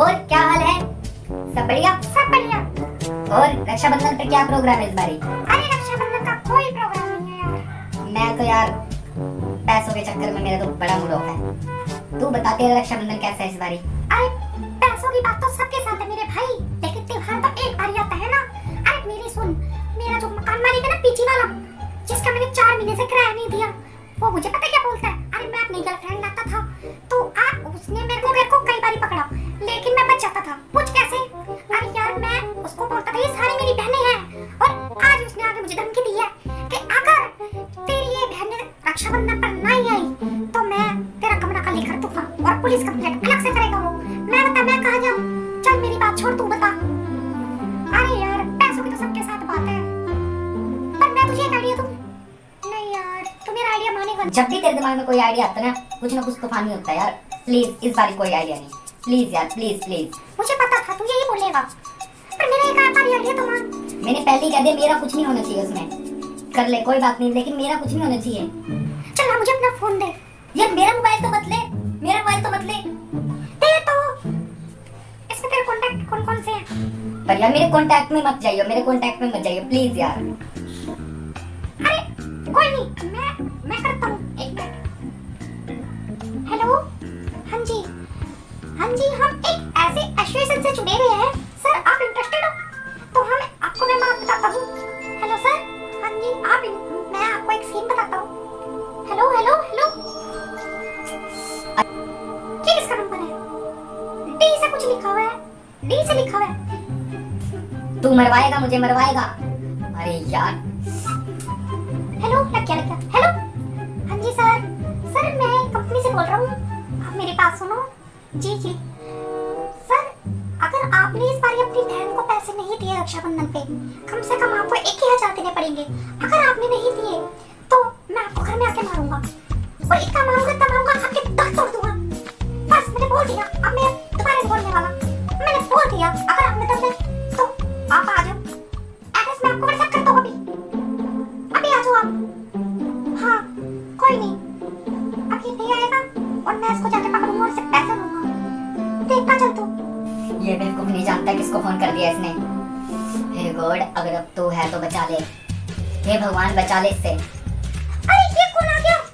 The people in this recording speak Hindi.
और क्या हाल है? सब बढ़िया? सब बढ़िया। और रक्षाबंधन पे क्या प्रोग्राम है इस बारी? अरे रक्षाबंधन का कोई प्रोग्राम नहीं है यार। मैं तो यार पैसों के चक्कर में मेरा तो बड़ा मूड ऑफ़ है। तू बता, तेरा रक्षाबंधन कैसा है इस बारी? अरे पैसों की बात तो सबके साथ है मेरे भाई। लेकिन त्योहार तो एक बार आता है ना? अरे मेरी सुन, मेरा जो मकान मालिक है ना पीछे वाला, जिसका मैंने चार महीने से किराया नहीं दिया, वो मुझे पता क्या बोलता है? अरे मैं अपनी गर्लफ्रेंड लाता था तो आप उसने मेरे को मेरे को कई बार पकड़ा। लेकिन मैं बच जाता था। पूछ कैसे? अरे यार, मैं उसको बोलता था, ये सारी मेरी बहनें हैं। और आज उसने आगे मुझे धमकी दी है कि अगर तेरी ये बहन रक्षाबंधन पर नहीं आई तो मैं तेरा कमरा खाली कर दूँगा और पुलिस कंप्लेंट अलग से करेगा वो। मैं बता, मैं कहाँ जाऊँ? चल मेरी बात छोड़, तू बता। अरे यार, पैसों की तो सबके साथ बात है। पर मैं तुझे एक आइडिया दूँ? नहीं यार, तू मेरा आइडिया मानेगा जब भी तेरे दिमाग में कोई आइडिया आता है ना कुछ ना कुछ तूफानी होता है यार। प्लीज़ इस बारी कोई आइडिया नहीं। प्लीज़ यार प्लीज़ प्लीज़ मुझे पता था तू यही बोलेगा। पर मेरा एक आखिरी आइडिया तो मान मैंने पहले ही कह दिया मेरा कुछ नहीं होना चाहिए उसमें। कर ले कोई बात नहीं लेकिन मेरा कुछ नहीं होना चाहिए। चल ना मुझे अपना फ़ोन दे। यार मेरा मोबाइल तो मत ले मेरा मोबाइल तो मत ले दे तो। इसमें तेरे कांटेक्ट कौन कौन से हैं? पर यार मेरे कांटेक्ट में मत जाइए मेरे कांटेक्ट में मत जाइए प्लीज़ यार। अरे कोई नहीं मैं मैं करता हूँ। एक मिनट। हेलो हाँ जी। हाँ जी, हम एक ऐसे एसोसिएशन से जुड़े हुए हैं। सर, आप इंटरेस्टेड हो? तो हम आपको मैं बात बताता हूँ। हेलो सर हाँ जी, आप मैं आपको एक सीन बताता हूँ। हेलो हेलो हेलो ये किसका नंबर है? डी से कुछ लिखा हुआ है। डी से लिखा हुआ है। तू मरवाएगा, मुझे मरवाएगा। अरे यार। हेलो लग जी जी। सर, अगर आपने इस बार अपनी बहन को पैसे नहीं दिए रक्षाबंधन पे, कम से कम आपको एक ही हज़ार देने पड़ेंगे। अगर आपने नहीं दिए तो मैं आपको घर में आके मारूँगा। और इतना मारूँगा मारूँगा आपके तोड़ दूँगा। बस, मैंने बोल दिया, अब मैं दोबारा बोलने वाला। मैंने बोल दिया, अगर आपने तो आप आ जाओ। एड्रेस मैं आपको व्हाट्सएप ये बेवकूफ़ नहीं जानता किसको फ़ोन कर दिया इसने। हे गॉड, अगर अब तू है तो बचा ले। हे भगवान, बचा ले इससे। अरे, ये कौन आ गया?